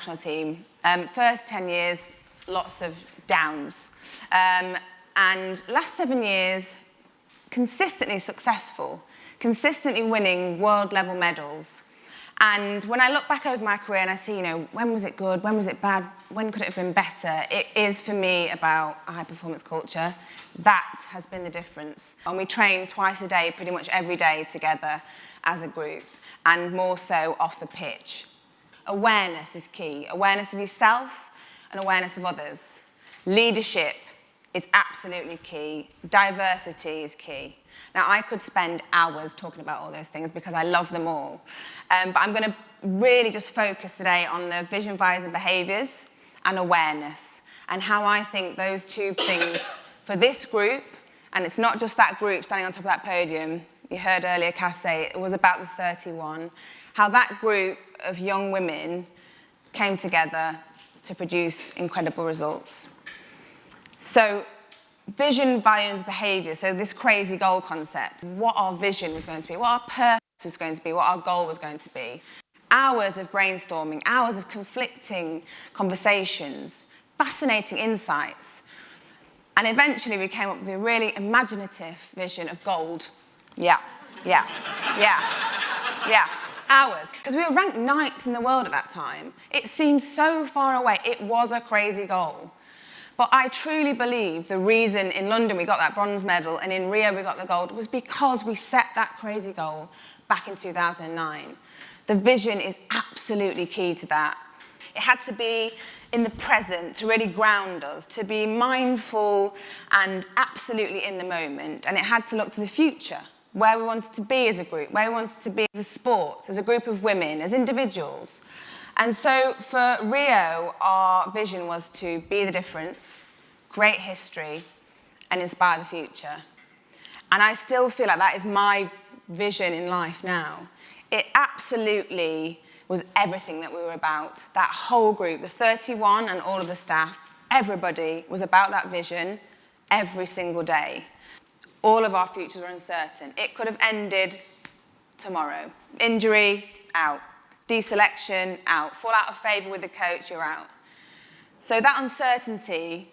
national team. Um, first 10 years, lots of downs. Um, and last seven years, consistently successful, consistently winning world level medals. And when I look back over my career and I see, you know, when was it good, when was it bad, when could it have been better, it is for me about a high performance culture. That has been the difference. And we train twice a day, pretty much every day together as a group, and more so off the pitch. Awareness is key. Awareness of yourself and awareness of others. Leadership is absolutely key. Diversity is key. Now, I could spend hours talking about all those things because I love them all. Um, but I'm going to really just focus today on the vision, values and behaviours and awareness and how I think those two things for this group, and it's not just that group standing on top of that podium, you heard earlier Kath say it was about the 31, how that group of young women came together to produce incredible results. So vision, values, behaviour, so this crazy goal concept, what our vision was going to be, what our purpose was going to be, what our goal was going to be. Hours of brainstorming, hours of conflicting conversations, fascinating insights. And eventually we came up with a really imaginative vision of gold. Yeah, yeah, yeah, yeah. Hours. Because we were ranked ninth in the world at that time. It seemed so far away. It was a crazy goal. But I truly believe the reason in London we got that bronze medal and in Rio we got the gold was because we set that crazy goal back in 2009. The vision is absolutely key to that. It had to be in the present to really ground us, to be mindful and absolutely in the moment. And it had to look to the future, where we wanted to be as a group, where we wanted to be as a sport, as a group of women, as individuals. And so for Rio, our vision was to be the difference, create history, and inspire the future. And I still feel like that is my vision in life now. It absolutely was everything that we were about. That whole group, the 31 and all of the staff, everybody was about that vision every single day. All of our futures were uncertain. It could have ended tomorrow. Injury, out deselection, out. Fall out of favour with the coach, you're out. So that uncertainty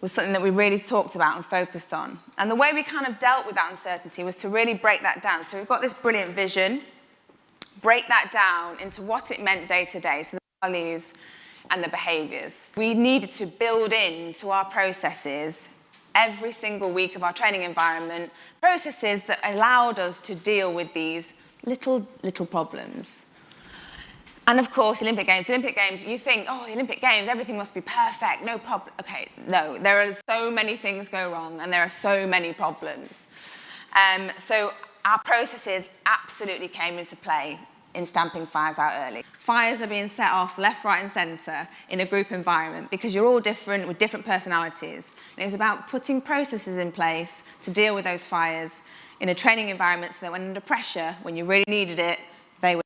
was something that we really talked about and focused on. And the way we kind of dealt with that uncertainty was to really break that down. So we've got this brilliant vision, break that down into what it meant day to day, so the values and the behaviours. We needed to build into our processes every single week of our training environment, processes that allowed us to deal with these little, little problems. And of course, Olympic Games, Olympic Games, you think, oh, Olympic Games, everything must be perfect, no problem. Okay, no, there are so many things go wrong and there are so many problems. Um, so our processes absolutely came into play in stamping fires out early. Fires are being set off left, right and centre in a group environment because you're all different with different personalities. And it was about putting processes in place to deal with those fires in a training environment so that when under pressure, when you really needed it, they were.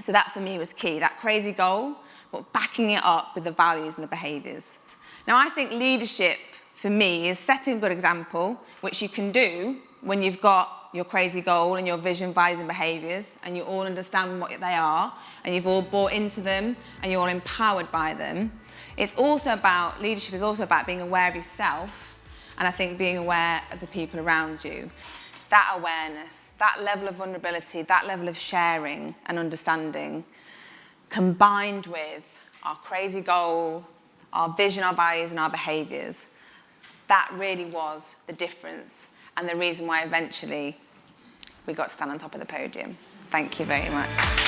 so that for me was key, that crazy goal, but backing it up with the values and the behaviours. Now I think leadership for me is setting a good example, which you can do when you've got your crazy goal and your vision, values and behaviours and you all understand what they are and you've all bought into them and you're all empowered by them. It's also about, leadership is also about being aware of yourself and I think being aware of the people around you that awareness, that level of vulnerability, that level of sharing and understanding, combined with our crazy goal, our vision, our values and our behaviours, that really was the difference and the reason why eventually we got to stand on top of the podium. Thank you very much.